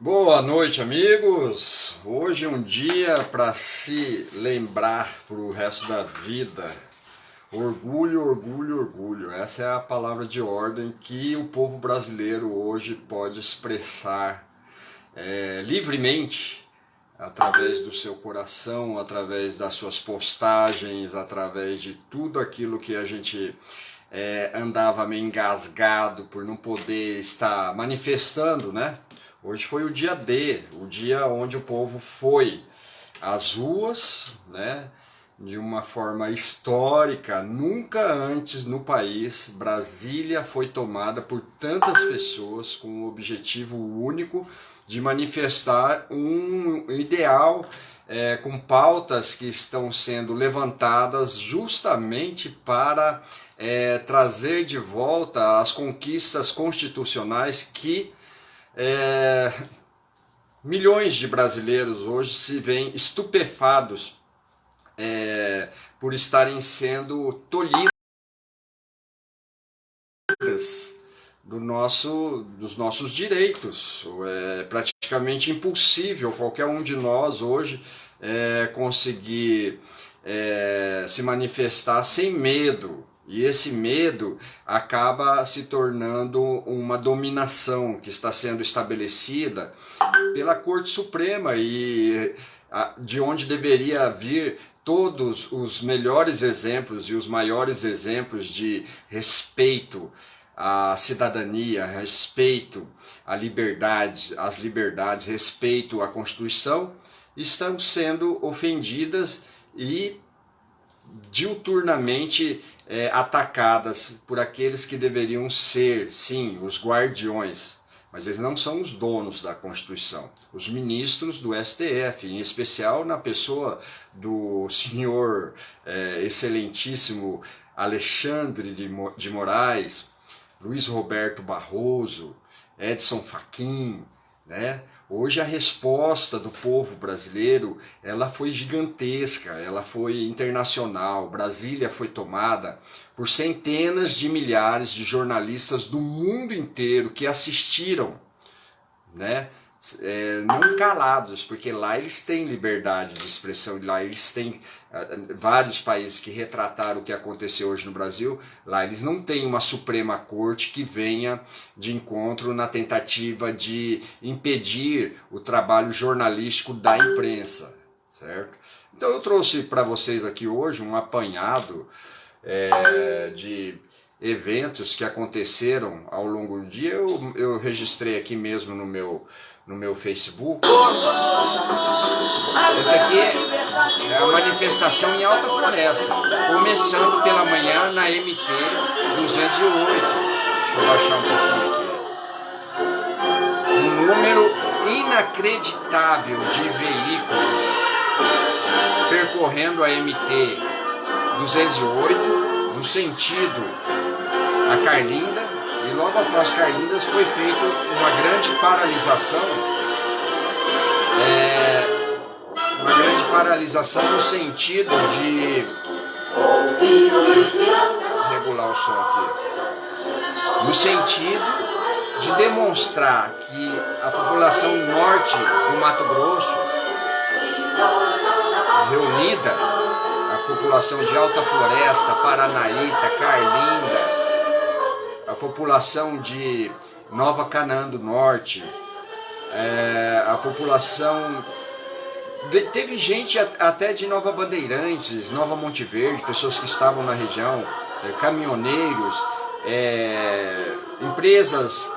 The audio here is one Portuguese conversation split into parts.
Boa noite, amigos! Hoje é um dia para se lembrar para o resto da vida. Orgulho, orgulho, orgulho. Essa é a palavra de ordem que o povo brasileiro hoje pode expressar é, livremente através do seu coração, através das suas postagens, através de tudo aquilo que a gente é, andava meio engasgado por não poder estar manifestando, né? Hoje foi o dia D, o dia onde o povo foi às ruas, né? De uma forma histórica, nunca antes no país Brasília foi tomada por tantas pessoas com o objetivo único de manifestar um ideal é, com pautas que estão sendo levantadas justamente para é, trazer de volta as conquistas constitucionais que é, milhões de brasileiros hoje se veem estupefados é, por estarem sendo tolhidos do nosso, dos nossos direitos. É praticamente impossível qualquer um de nós hoje é, conseguir é, se manifestar sem medo, e esse medo acaba se tornando uma dominação que está sendo estabelecida pela Corte Suprema e de onde deveria vir todos os melhores exemplos e os maiores exemplos de respeito à cidadania, respeito à liberdade, às liberdades, respeito à Constituição, estão sendo ofendidas e diuturnamente é, atacadas por aqueles que deveriam ser, sim, os guardiões, mas eles não são os donos da Constituição. Os ministros do STF, em especial na pessoa do senhor é, excelentíssimo Alexandre de, de Moraes, Luiz Roberto Barroso, Edson Fachin, né? Hoje a resposta do povo brasileiro, ela foi gigantesca, ela foi internacional. Brasília foi tomada por centenas de milhares de jornalistas do mundo inteiro que assistiram, né? É, não calados, porque lá eles têm liberdade de expressão, lá eles têm uh, vários países que retrataram o que aconteceu hoje no Brasil, lá eles não têm uma Suprema Corte que venha de encontro na tentativa de impedir o trabalho jornalístico da imprensa, certo? Então eu trouxe para vocês aqui hoje um apanhado é, de eventos que aconteceram ao longo do dia, eu, eu registrei aqui mesmo no meu no meu Facebook. Essa aqui é a manifestação em Alta Floresta, começando pela manhã na MT 208. Deixa eu baixar um pouquinho aqui. Um número inacreditável de veículos percorrendo a MT 208 no sentido a Carlinda e logo após Carlindas foi feita uma grande paralisação, é, uma grande paralisação no sentido de regular o som aqui, no sentido de demonstrar que a população norte do Mato Grosso, reunida, a população de Alta Floresta, Paranaíta, Carlinda, a população de Nova Canaã do Norte, é, a população... Teve gente até de Nova Bandeirantes, Nova Monte Verde, pessoas que estavam na região, é, caminhoneiros, é, empresas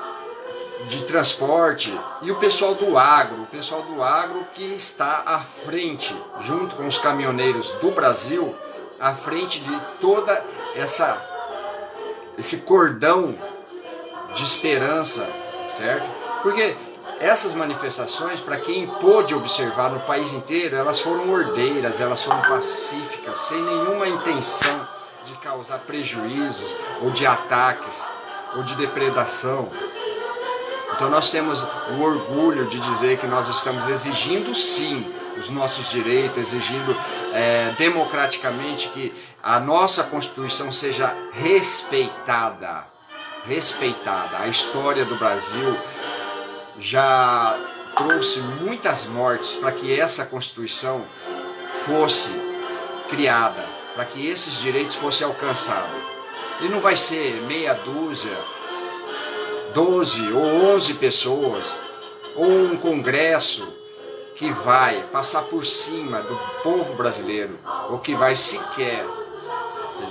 de transporte e o pessoal do agro, o pessoal do agro que está à frente, junto com os caminhoneiros do Brasil, à frente de toda essa esse cordão de esperança, certo? Porque essas manifestações, para quem pôde observar no país inteiro, elas foram ordeiras, elas foram pacíficas, sem nenhuma intenção de causar prejuízos, ou de ataques, ou de depredação. Então nós temos o orgulho de dizer que nós estamos exigindo sim os nossos direitos, exigindo é, democraticamente que a nossa Constituição seja respeitada, respeitada. A história do Brasil já trouxe muitas mortes para que essa Constituição fosse criada, para que esses direitos fossem alcançados. E não vai ser meia dúzia, 12 ou 11 pessoas, ou um congresso que vai passar por cima do povo brasileiro, ou que vai sequer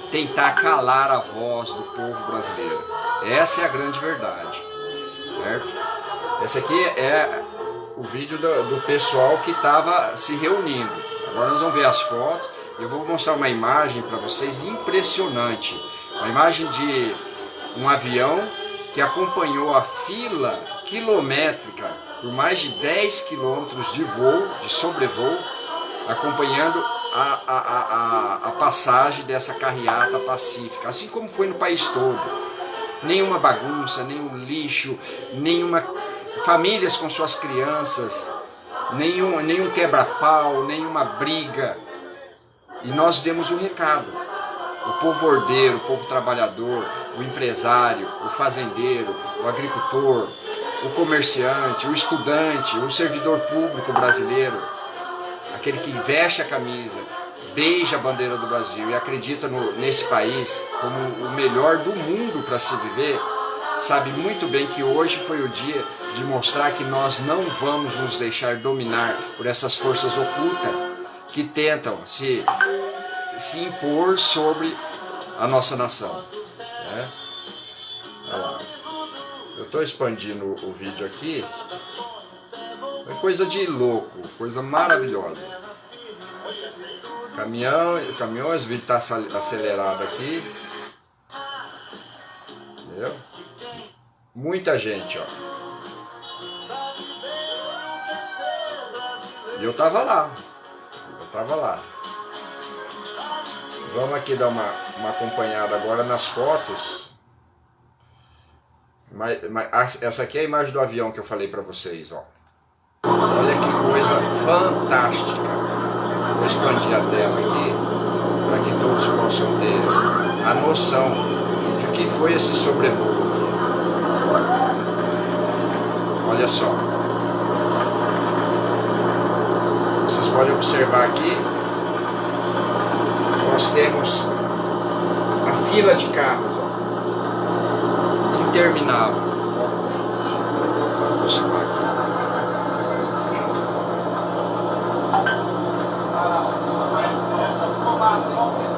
tentar calar a voz do povo brasileiro. Essa é a grande verdade. Certo? Esse aqui é o vídeo do, do pessoal que estava se reunindo. Agora nós vamos ver as fotos. Eu vou mostrar uma imagem para vocês impressionante. Uma imagem de um avião que acompanhou a fila quilométrica por mais de 10 quilômetros de voo, de sobrevoo, acompanhando a, a, a, a, passagem dessa carreata pacífica, assim como foi no país todo. Nenhuma bagunça, nenhum lixo, nenhuma famílias com suas crianças, nenhum, nenhum quebra-pau, nenhuma briga. E nós demos o um recado. O povo ordeiro, o povo trabalhador, o empresário, o fazendeiro, o agricultor, o comerciante, o estudante, o servidor público brasileiro, aquele que veste a camisa, beija a bandeira do Brasil e acredita no, nesse país como o melhor do mundo para se viver, sabe muito bem que hoje foi o dia de mostrar que nós não vamos nos deixar dominar por essas forças ocultas que tentam se, se impor sobre a nossa nação. Estou expandindo o vídeo aqui. É coisa de louco, coisa maravilhosa. Caminhão, caminhões, o vídeo está acelerado aqui. Entendeu? Muita gente, ó. E eu tava lá. Eu tava lá. Vamos aqui dar uma, uma acompanhada agora nas fotos. Essa aqui é a imagem do avião que eu falei para vocês, ó. Olha que coisa fantástica. Vou expandir a tela aqui para que todos possam ter a noção de que foi esse sobrevoo. Olha só. Vocês podem observar aqui. Nós temos a fila de carros interminável. Vou aproximar aqui.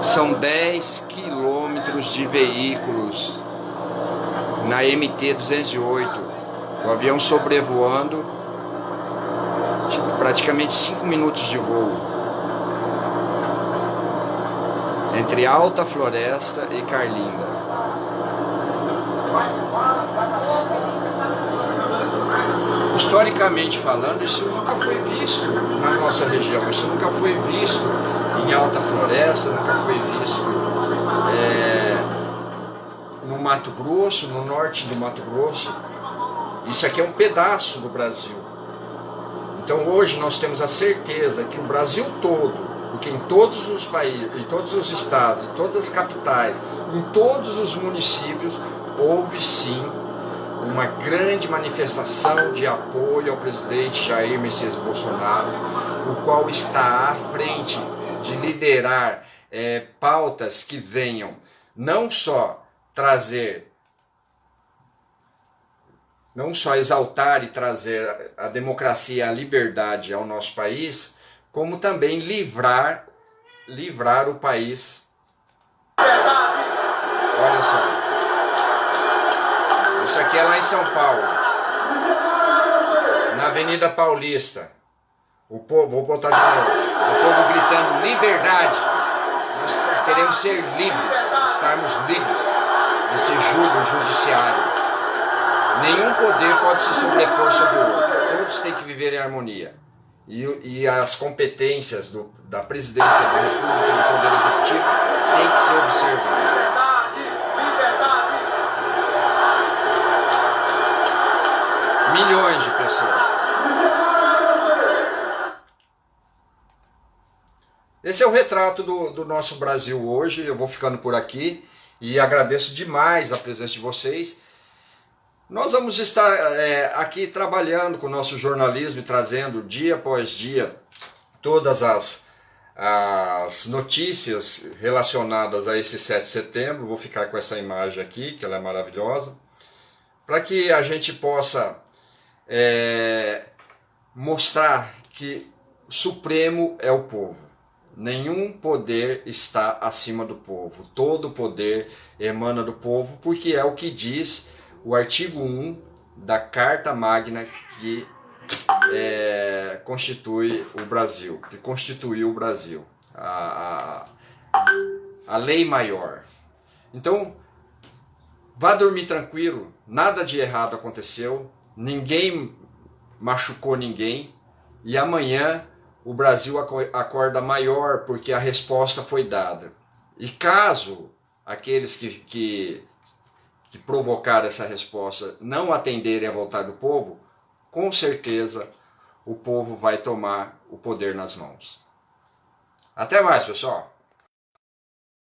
São 10 quilômetros de veículos na MT-208. O avião sobrevoando praticamente 5 minutos de voo. Entre Alta Floresta e Carlinda. Historicamente falando, isso nunca foi visto na nossa região, isso nunca foi visto em Alta Floresta, nunca foi visto é, no Mato Grosso, no norte do Mato Grosso. Isso aqui é um pedaço do Brasil. Então hoje nós temos a certeza que o Brasil todo, porque em todos os países, em todos os estados, em todas as capitais, em todos os municípios, houve sim uma grande manifestação de apoio ao presidente Jair Messias Bolsonaro, o qual está à frente de liderar é, pautas que venham não só trazer, não só exaltar e trazer a democracia e a liberdade ao nosso país, como também livrar, livrar o país. Olha só. Isso aqui é lá em São Paulo. Na Avenida Paulista. O povo, vou botar de novo. O povo gritando liberdade. Nós queremos ser livres, estarmos livres desse julgo judiciário. Nenhum poder pode se sobrepor sobre o outro. Todos têm que viver em harmonia. E, e as competências do, da presidência da República e do Poder Executivo têm que ser observadas. Milhões de pessoas. Esse é o retrato do, do nosso Brasil hoje. Eu vou ficando por aqui e agradeço demais a presença de vocês. Nós vamos estar é, aqui trabalhando com o nosso jornalismo e trazendo dia após dia todas as, as notícias relacionadas a esse 7 de setembro. Vou ficar com essa imagem aqui, que ela é maravilhosa, para que a gente possa é, mostrar que o Supremo é o povo. Nenhum poder está acima do povo. Todo poder emana do povo, porque é o que diz o artigo 1 da Carta Magna que é, constitui o Brasil, que constituiu o Brasil, a, a, a lei maior. Então, vá dormir tranquilo, nada de errado aconteceu, ninguém machucou ninguém, e amanhã o Brasil acorda maior porque a resposta foi dada. E caso aqueles que, que que provocar essa resposta não atenderem à vontade do povo, com certeza o povo vai tomar o poder nas mãos. Até mais, pessoal!